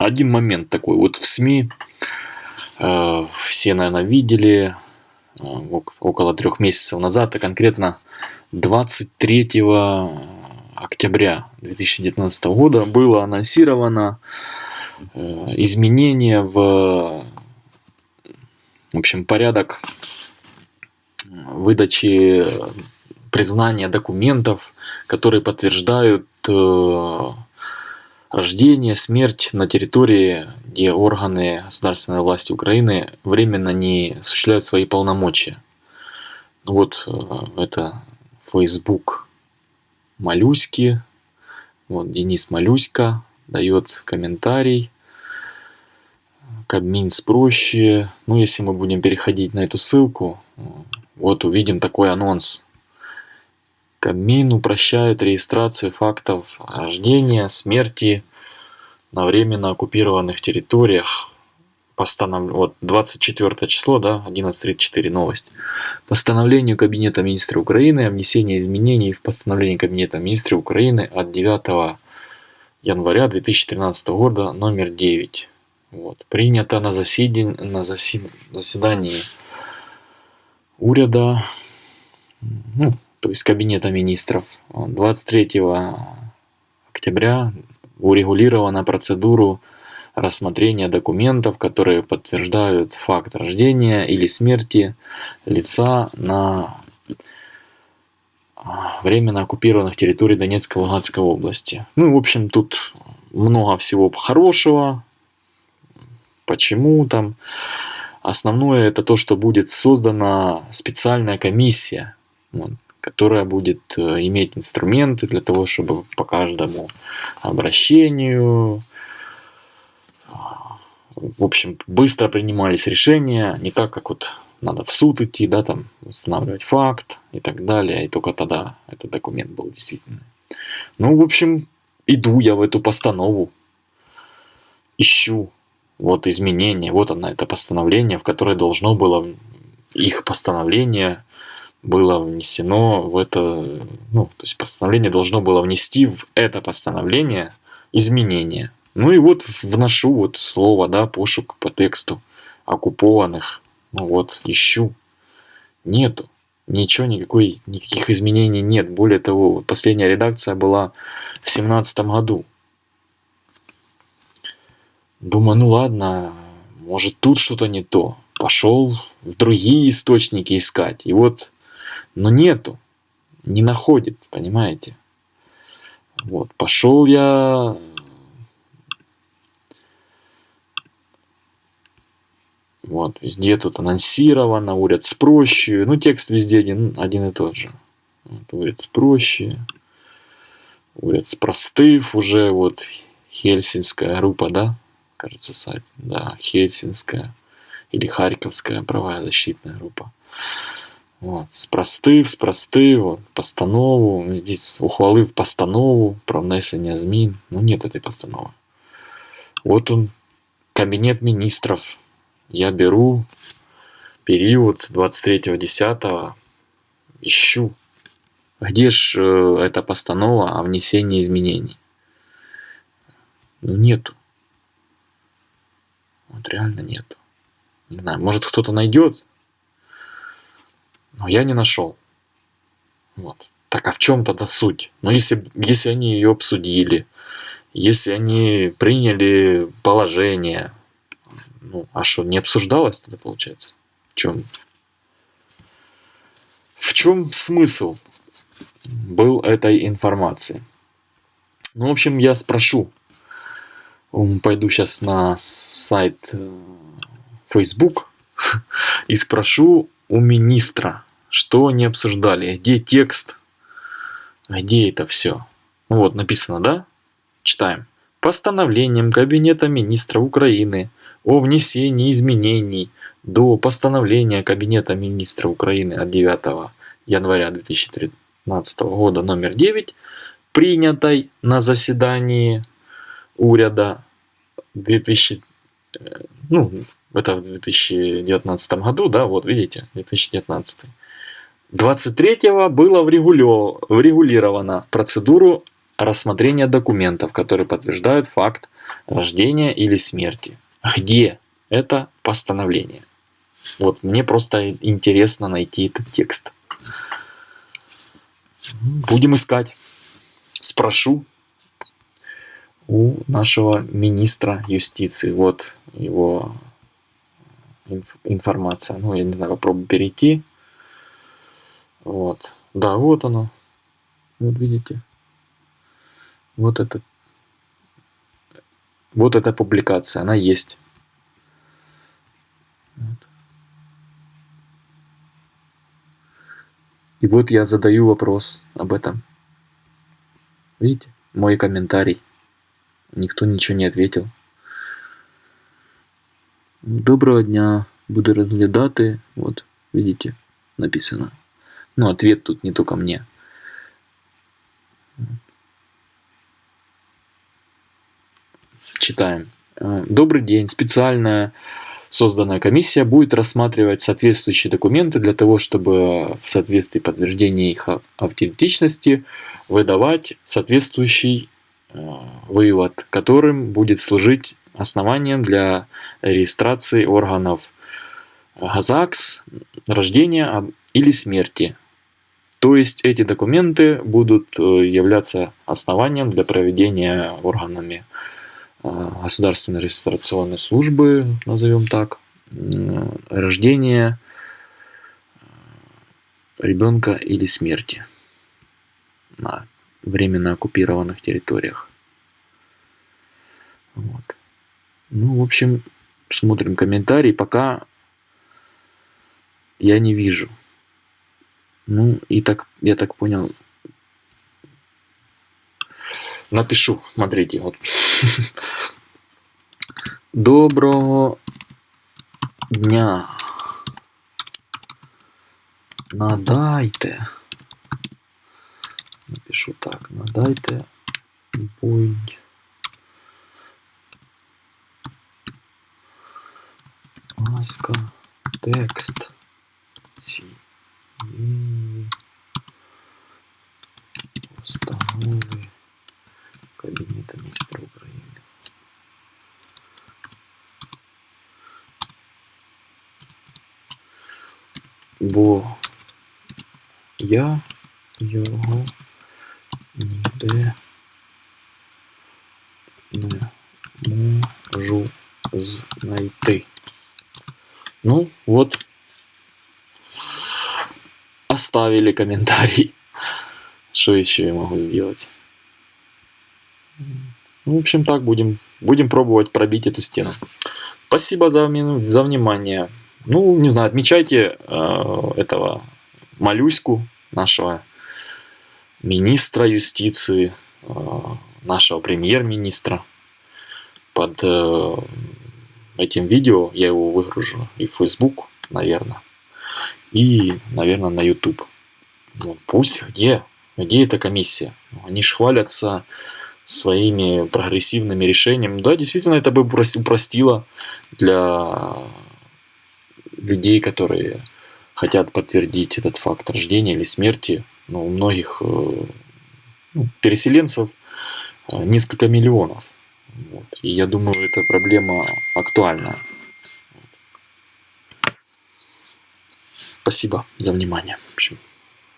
один момент такой. Вот в СМИ э, все, наверное, видели э, около трех месяцев назад, а конкретно 23 октября 2019 года было анонсировано э, изменение в, в общем, порядок выдачи признания документов, которые подтверждают э, рождение, смерть на территории, где органы государственной власти Украины временно не осуществляют свои полномочия. Вот э, это Facebook Малюськи. Вот Денис Малюська дает комментарий. Кабмин проще. Ну, если мы будем переходить на эту ссылку, вот увидим такой анонс. Кабмин упрощает регистрацию фактов рождения, смерти на временно оккупированных территориях. Постанов... Вот 24 число, да, 11.34 новость. Постановлению Кабинета министра Украины о внесении изменений в постановление Кабинета министра Украины от 9 января 2013 года номер 9. Вот. Принято на, заседень... на засед... заседании уряда, ну, то есть Кабинета министров, 23 октября урегулирована процедуру рассмотрения документов, которые подтверждают факт рождения или смерти лица на временно оккупированных территорий Донецкой и Луганской области. Ну, в общем, тут много всего хорошего. Почему там? Основное это то, что будет создана специальная комиссия, вот, которая будет э, иметь инструменты для того, чтобы по каждому обращению, в общем, быстро принимались решения, не так, как вот надо в суд идти, да, там, устанавливать факт и так далее, и только тогда этот документ был действительный. Ну, в общем, иду я в эту постанову, ищу вот изменения, вот она, это постановление, в которое должно было, их постановление было внесено в это, ну, то есть постановление должно было внести в это постановление изменения. Ну и вот вношу вот слово, да, пошук по тексту оккупованных. Ну вот, ищу. Нету. Ничего, никакой, никаких изменений нет. Более того, последняя редакция была в семнадцатом году. Думаю, ну ладно, может тут что-то не то. Пошел в другие источники искать. И вот, но нету. Не находит, понимаете? Вот, пошел я Вот, везде тут анонсировано, уряд спроще. Ну, текст везде один, один и тот же. Вот, уряд спроще. Уряд спростыв уже, вот, Хельсинская группа, да? Кажется, сайт. Да, Хельсинская. Или Харьковская правозащитная группа. Вот, спростив, спростив, вот, постанову, здесь ухвалив постанову про внесення змін. Ну, нет этой постановы. Вот он, кабинет министров я беру период 23.10, ищу, где же э, эта постанова о внесении изменений. Ну нету. Вот реально нету. Не знаю, может кто-то найдет, но я не нашел. Вот. Так а в чем тогда суть? Ну если, если они ее обсудили, если они приняли положение, ну, а что, не обсуждалось тогда, получается? В чем? В чем смысл был этой информации? Ну, в общем, я спрошу. Пойду сейчас на сайт э, Facebook и спрошу у министра, что они обсуждали, где текст, где это все. Вот, написано, да? Читаем. Постановлением Кабинета министра Украины о внесении изменений до постановления Кабинета министра Украины от 9 января 2013 года номер 9, принятой на заседании уряда 2000, э, ну, это в 2019 году, да, вот видите, 2019. 23 было врегулирована процедуру рассмотрения документов, которые подтверждают факт рождения или смерти. Где это постановление? Вот мне просто интересно найти этот текст. Будем искать. Спрошу у нашего министра юстиции. Вот его информация. Ну, я не знаю, попробую перейти. Вот. Да, вот оно. Вот видите. Вот это. Вот эта публикация, она есть. Вот. И вот я задаю вопрос об этом. Видите, мой комментарий. Никто ничего не ответил. Доброго дня. Буду розглядати. Вот, видите, написано. Ну, ответ тут не только мне. Читаем. Э, Добрый день. Специальная созданная комиссия будет рассматривать соответствующие документы для того, чтобы в соответствии подтверждения их автентичности выдавать соответствующий э, вывод, которым будет служить основанием для регистрации органов ГАЗАКС, рождения или смерти то есть эти документы будут э, являться основанием для проведения органами э, государственной регистрационной службы, назовем так, рождения э, ребенка или смерти на временно оккупированных территориях. Вот. Ну, в общем, смотрим комментарии. Пока я не вижу ну, и так, я так понял. Напишу, смотрите, вот. Доброго дня. Надайте. Напишу так, надайте будь ласка текст. Сі І постанови Кабінету міністрів України. Бо я його ніде не можу знайти. Ну, вот оставили комментарий. Что еще я могу сделать? Ну, в общем, так будем, будем пробовать пробить эту стену. Спасибо за, за внимание. Ну, не знаю, отмечайте э, этого Малюську, нашего министра юстиции, э, нашего премьер-министра. Под э, этим видео я его выгружу и в Facebook, наверное и, наверное, на YouTube. Ну, пусть, где? Где эта комиссия? Они же хвалятся своими прогрессивными решениями. Да, действительно, это бы упростило для людей, которые хотят подтвердить этот факт рождения или смерти. Но у многих э, ну, переселенцев э, несколько миллионов. Вот. И я думаю, эта проблема актуальна. Спасибо за внимание. В общем,